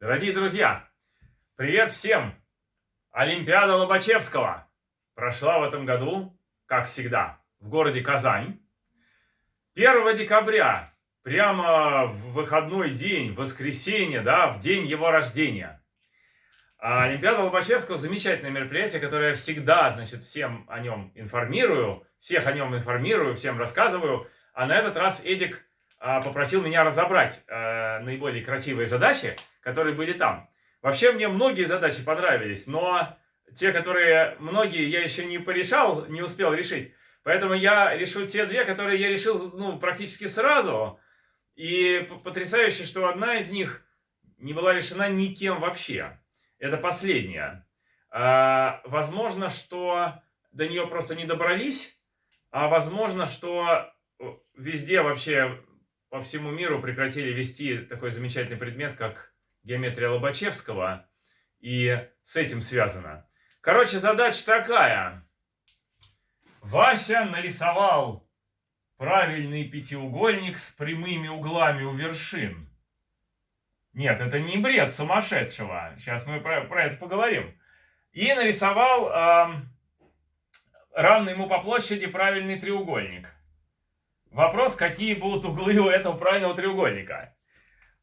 Дорогие друзья, привет всем! Олимпиада Лобачевского прошла в этом году, как всегда, в городе Казань. 1 декабря, прямо в выходной день, воскресенье, да, в день его рождения. А Олимпиада Лобачевского замечательное мероприятие, которое я всегда, значит, всем о нем информирую, всех о нем информирую, всем рассказываю. А на этот раз Эдик попросил меня разобрать а, наиболее красивые задачи, которые были там. Вообще мне многие задачи понравились, но те, которые многие я еще не порешал, не успел решить. Поэтому я решу те две, которые я решил ну, практически сразу. И потрясающе, что одна из них не была решена никем вообще. Это последняя. А, возможно, что до нее просто не добрались, а возможно, что везде вообще по всему миру прекратили вести такой замечательный предмет, как геометрия Лобачевского, и с этим связано. Короче, задача такая. Вася нарисовал правильный пятиугольник с прямыми углами у вершин. Нет, это не бред сумасшедшего. Сейчас мы про, про это поговорим. И нарисовал э, равный ему по площади правильный треугольник. Вопрос, какие будут углы у этого правильного треугольника.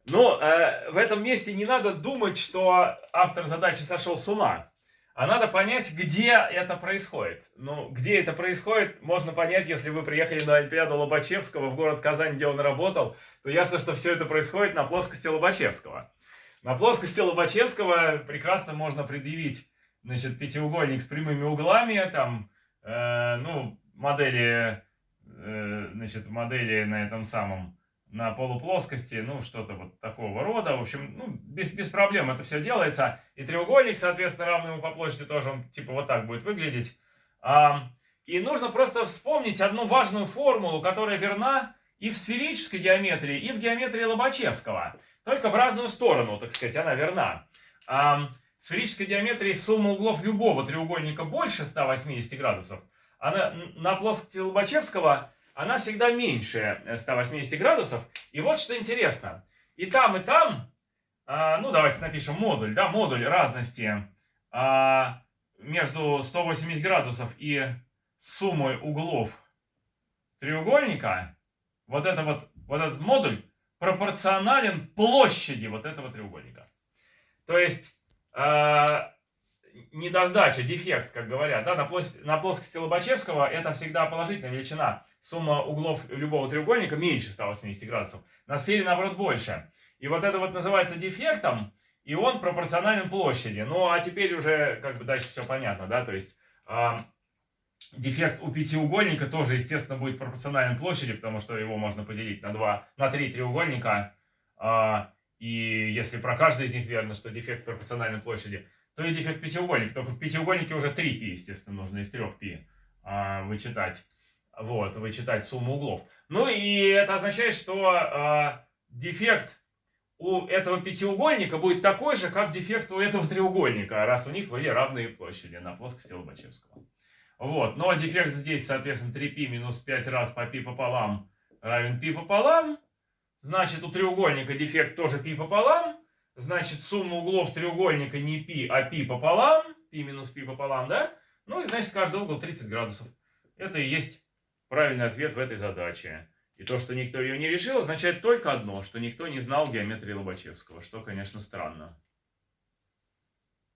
Но э, в этом месте не надо думать, что автор задачи сошел с ума. А надо понять, где это происходит. Ну, где это происходит, можно понять, если вы приехали на Олимпиаду Лобачевского в город Казань, где он работал, то ясно, что все это происходит на плоскости Лобачевского. На плоскости Лобачевского прекрасно можно предъявить, значит, пятиугольник с прямыми углами, там, э, ну, модели, э, значит, модели на этом самом, на полуплоскости, ну, что-то вот такого рода. В общем, ну, без, без проблем это все делается. И треугольник, соответственно, равный ему по площади тоже, он типа вот так будет выглядеть. А, и нужно просто вспомнить одну важную формулу, которая верна и в сферической геометрии, и в геометрии Лобачевского. Только в разную сторону, так сказать, она верна. А, в сферической геометрии сумма углов любого треугольника больше 180 градусов. Она на плоскости Лобачевского она всегда меньше 180 градусов. И вот что интересно. И там, и там, а, ну давайте напишем модуль, да, модуль разности а, между 180 градусов и суммой углов треугольника, вот, это вот, вот этот модуль пропорционален площади вот этого треугольника. То есть, э, недосдача, дефект, как говорят, да, на, плоскости, на плоскости Лобачевского это всегда положительная величина. Сумма углов любого треугольника меньше 180 градусов. На сфере, наоборот, больше. И вот это вот называется дефектом, и он пропорционален площади. Ну, а теперь уже, как бы, дальше все понятно, да, то есть... Э, дефект у пятиугольника тоже, естественно, будет пропорционален площади, потому что его можно поделить на, два, на три треугольника. Э, и если про каждый из них верно, что дефект пропорционален площади, то и дефект пятиугольника. Только в пятиугольнике уже 3π, естественно, нужно из 3π а, вычитать. Вот, вычитать сумму углов. Ну и это означает, что а, дефект у этого пятиугольника будет такой же, как дефект у этого треугольника, раз у них были равные площади на плоскости Лобачевского. Вот, но дефект здесь, соответственно, 3π минус 5 раз по π пополам равен π пополам. Значит, у треугольника дефект тоже π пополам. Значит, сумма углов треугольника не π, а π пополам. π минус π пополам, да? Ну и значит, каждый угол 30 градусов. Это и есть правильный ответ в этой задаче. И то, что никто ее не решил, означает только одно, что никто не знал геометрии Лобачевского, что, конечно, странно.